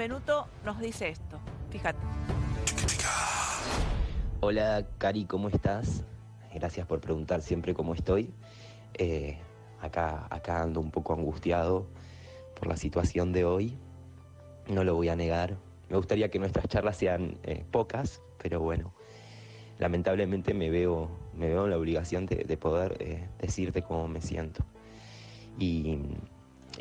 Benvenuto nos dice esto. Fíjate. Hola, Cari, ¿cómo estás? Gracias por preguntar siempre cómo estoy. Eh, acá, acá ando un poco angustiado por la situación de hoy. No lo voy a negar. Me gustaría que nuestras charlas sean eh, pocas, pero bueno, lamentablemente me veo, me veo en la obligación de, poder eh, decirte cómo me siento. Y,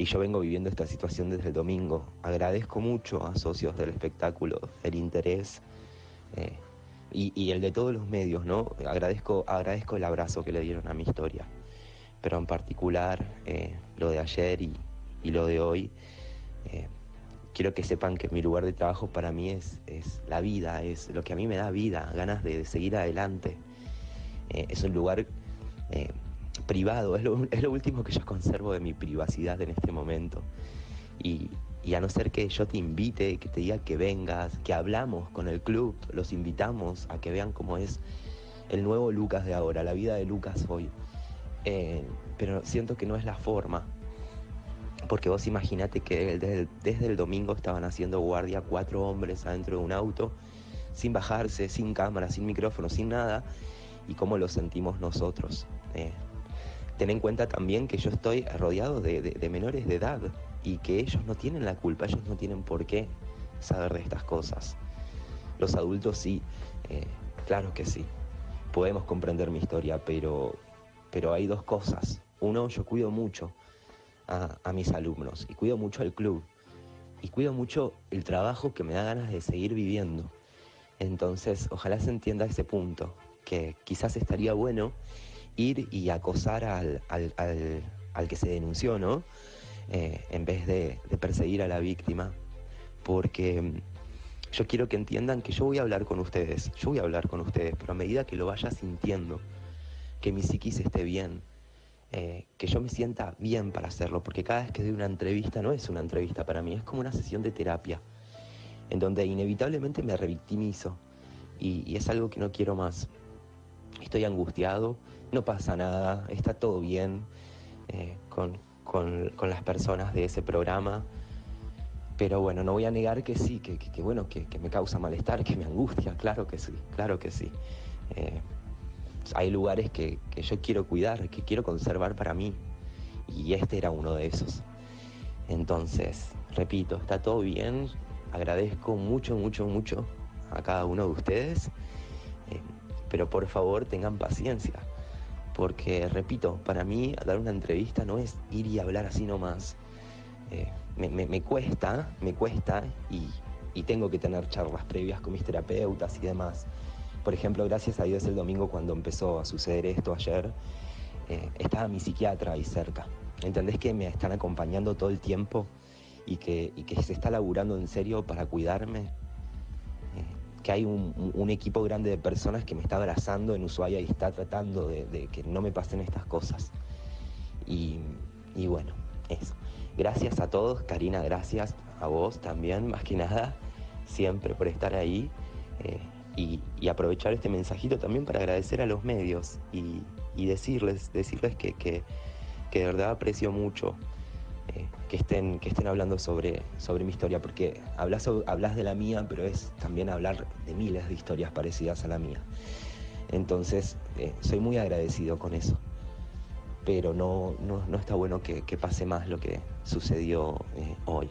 yo vengo viviendo esta situación desde el domingo. Agradezco mucho a socios del espectáculo el interés eh, y, el de todos los medios, ¿no? Agradezco, agradezco el abrazo que le dieron a mi historia. Pero en particular lo de ayer y, y lo de hoy quiero que sepan que mi lugar de trabajo para mí es, es la vida, es lo que a mí me da vida, ganas de, seguir adelante. Eh, es un lugar eh, privado, es lo, último que yo conservo de mi privacidad en este momento. Y, y, a no ser que yo te invite, que te diga que vengas, que hablamos con el club, los invitamos a que vean cómo es el nuevo Lucas de ahora, la vida de Lucas hoy. Eh, pero siento que no es la forma, porque vos imaginate que desde el, domingo estaban haciendo guardia cuatro hombres adentro de un auto, sin bajarse, sin cámara, sin micrófono, sin nada, y cómo lo sentimos nosotros. Eh, ten en cuenta también que yo estoy rodeado de, menores de edad y que ellos no tienen la culpa, ellos no tienen por qué saber de estas cosas. Los adultos sí, eh, claro que sí. Podemos comprender mi historia, pero, pero hay dos cosas. Uno, yo cuido mucho a, mis alumnos y cuido mucho al club y cuido mucho el trabajo que me da ganas de seguir viviendo. Entonces, ojalá se entienda ese punto, que quizás estaría bueno ir y acosar al, al, que se denunció, ¿no? Eh, en vez de, perseguir a la víctima, porque mm, yo quiero que entiendan que yo voy a hablar con ustedes, yo voy a hablar con ustedes, pero a medida que lo vaya sintiendo, que mi psiquis esté bien, eh, que yo me sienta bien para hacerlo, porque cada vez que doy una entrevista no es una entrevista para mí, es como una sesión de terapia, en donde inevitablemente me revictimizo y, es algo que no quiero más. Estoy angustiado, no pasa nada, está todo bien eh, con, las personas de ese programa. Pero bueno, no voy a negar que sí, que, bueno, que, me causa malestar, que me angustia, claro que sí, claro que sí. Eh, hay lugares que, yo quiero cuidar, que quiero conservar para mí. Y este era uno de esos. Entonces, repito, está todo bien. Agradezco mucho, mucho, mucho a cada uno de ustedes. Eh, pero por favor tengan paciencia. Porque, repito, para mí dar una entrevista no es ir y hablar así nomás. Eh, me, cuesta, me cuesta y, y tengo que tener charlas previas con mis terapeutas y demás. Por ejemplo, gracias a Dios el domingo cuando empezó a suceder esto ayer, eh, estaba mi psiquiatra ahí cerca. ¿Entendés que me están acompañando todo el tiempo y que, se está laburando en serio para cuidarme? Que hay un, equipo grande de personas que me está abrazando en Ushuaia y está tratando de, que no me pasen estas cosas. Y, bueno, eso. Gracias a todos, Karina, gracias a vos también, más que nada, siempre por estar ahí. Eh, y, aprovechar este mensajito también para agradecer a los medios y, decirles, decirles que, que, de verdad aprecio mucho eh, que, estén, que estén hablando sobre, sobre mi historia, porque hablas, hablas de la mía, pero es también hablar de miles de historias parecidas a la mía. Entonces, eh, soy muy agradecido con eso. Pero no, no, está bueno que, pase más lo que sucedió eh, hoy.